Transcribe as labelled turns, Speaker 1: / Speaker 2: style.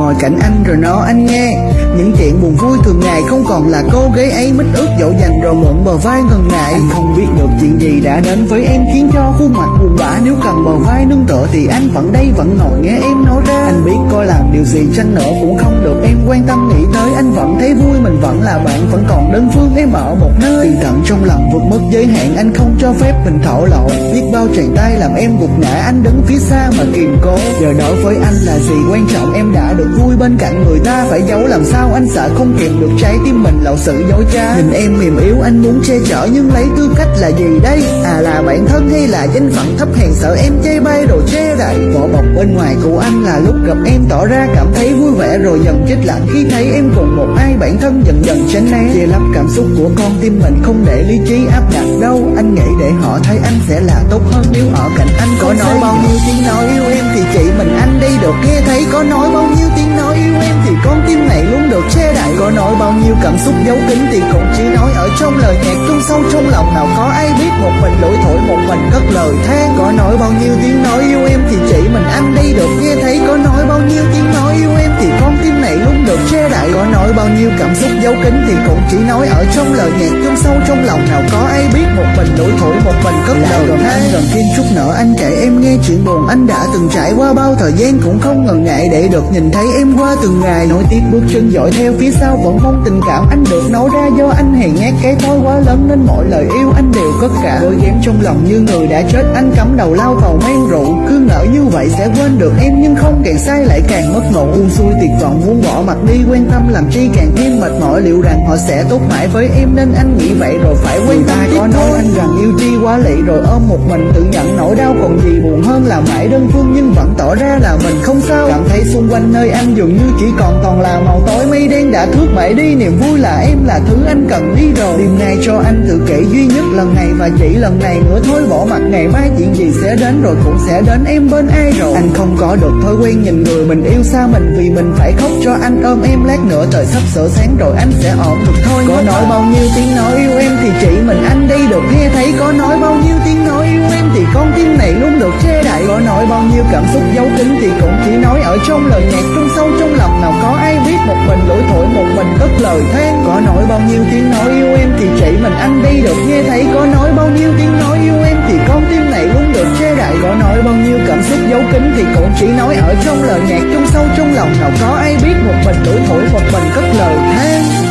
Speaker 1: ngồi cạnh anh rồi nói anh nghe những chuyện buồn vui thường ngày không còn là cô gái ấy mít ướt dỗ dành rồi mượn bờ vai ngần ngại. Anh không biết được chuyện gì đã đến với em khiến cho khuôn mặt buồn bã. Nếu cần bờ vai nương tựa thì anh vẫn đây vẫn ngồi nghe em nói ra. Anh biết coi làm điều gì chăng nữa cũng không được em quan tâm nghĩ tới. Anh vẫn thấy vui mình vẫn là bạn vẫn em ở một nơi. Vì tận trong lòng vượt mất giới hạn, anh không cho phép mình thổ lộ. Biết bao tràn tay làm em gục ngã, anh đứng phía xa mà kìm cố. Giờ đối với anh là gì quan trọng, em đã được vui bên cạnh người ta, phải giấu làm sao anh sợ không kìm được trái tim mình, lậu sự dối trá. Nhìn em mềm yếu, anh muốn che chở, nhưng lấy tư cách là gì đây? À là bạn thân hay là danh phận thấp hèn, sợ em chê bai đồ che đậy vỏ bọc bên ngoài của anh là lúc gặp em, tỏ ra cảm thấy vui vẻ rồi dần chết lặng. Khi thấy em cùng một bản thân dần dần tránh né. Che lấp cảm xúc của con tim mình không để lý trí áp đặt đâu. Anh nghĩ để họ thấy anh sẽ là tốt hơn nếu ở cạnh anh. Có nói bao nhiêu tiếng nói yêu em thì chị mình anh đây được. Nghe thấy có nói bao nhiêu tiếng nói yêu em thì con tim này luôn được che đậy. Có nói bao nhiêu cảm xúc giấu kín thì cũng chỉ nói ở trong lời nhạc trong sâu. Trong lòng nào có ai biết một mình lỗi thổi một mình cất lời than. Có nói bao nhiêu tiếng nói yêu em thì chỉ mình anh đây được. Nghe thấy có nói bao nhiêu tiếng nói yêu em thì con tim này luôn được che đậy có nói bao nhiêu cảm xúc giấu kín thì cũng chỉ nói ở trong lời nhạc. Trong sâu trong lòng nào có ai biết một mình lỗi thổi một mình cất lời gần anh gần thêm chút nữa anh kể em nghe chuyện buồn anh đã từng trải qua bao thời gian cũng không ngần ngại để được nhìn thấy em qua từng ngày. Nổi tiếc bước chân dõi theo phía sau vẫn mong tình cảm anh được nói ra. Do anh hèn nhát cái thói quá lớn nên mọi lời yêu anh đều cất cả. Đôi em trong lòng như người đã chết anh cắm đầu lao vào men rượu. Cứ ngỡ như vậy sẽ quên được em nhưng không càng sai lại càng mất ngủ buông xuôi tuyệt vọng muốn bỏ mặt đi quan tâm làm chi càng thêm mệt mỏi, liệu rằng họ sẽ tốt mãi với em nên anh nghĩ vậy rồi phải quan tâm có nói yêu chi quá lị rồi ôm một mình tự nhận nỗi đau còn gì buồn hơn là mãi đơn phương nhưng vẫn tỏ ra là mình không sao. Cảm thấy xung quanh nơi anh dường như chỉ còn toàn là màu tối mây đen đã thước bể đi. Niềm vui là em là thứ anh cần đi rồi. Đêm nay cho anh tự kể duy nhất lần này và chỉ lần này nữa. Thôi bỏ mặt, ngày mai chuyện gì sẽ đến rồi cũng sẽ đến em bên ai rồi. Anh không có được thói quen nhìn người mình yêu xa mình vì mình phải khóc cho anh ôm em lát nữa. Trời sắp sửa sáng rồi anh sẽ ổn được thôi. Có nói bao nhiêu tiếng nói yêu em thì chỉ mình anh được nghe thấy có nói bao nhiêu tiếng nói yêu em thì con tim này luôn được che đậy. Có nói bao nhiêu cảm xúc giấu kín thì cũng chỉ nói ở trong lời nhạc. Trong sâu, trong lòng nào có ai biết một mình lỗi thổi, một mình cất lời than. Có nói bao nhiêu tiếng nói yêu em thì chỉ mình anh đi được. Nghe thấy có nói bao nhiêu tiếng nói yêu em thì con tim này luôn được che đậy. Có nói bao nhiêu cảm xúc giấu kín thì cũng chỉ nói ở trong lời nhạc. Trong sâu, trong lòng nào có ai biết một mình lỗi thổi, một mình cất lời than.